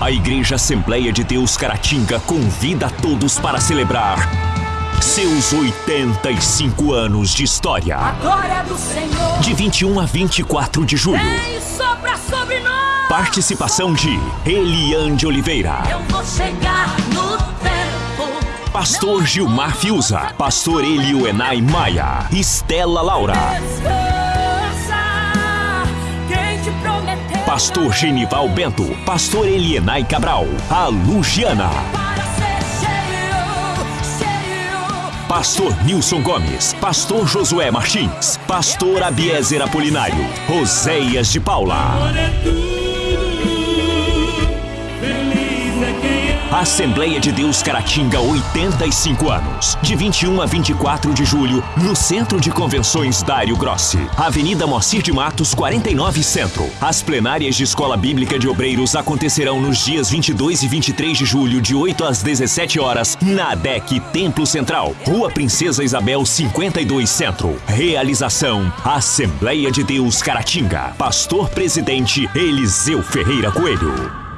A Igreja Assembleia de Deus Caratinga convida a todos para celebrar seus 85 anos de história. A glória do Senhor. De 21 a 24 de julho. Vem sopra sobre nós. Participação de Eliane Oliveira. Eu vou chegar no tempo. Pastor Gilmar Fiuza. Pastor Elioenai Maia. Estela Laura. Pastor Genival Bento. Pastor Elienai Cabral. A Lugiana. Pastor Nilson Gomes, Pastor Josué Martins, Pastor Abiezer Apolinário, Roséias de Paula. Assembleia de Deus Caratinga, 85 anos. De 21 a 24 de julho, no Centro de Convenções Dário Grossi. Avenida Moacir de Matos, 49 Centro. As plenárias de Escola Bíblica de Obreiros acontecerão nos dias 22 e 23 de julho, de 8 às 17 horas, na ADEC Templo Central, Rua Princesa Isabel, 52 Centro. Realização: Assembleia de Deus Caratinga. Pastor Presidente Eliseu Ferreira Coelho.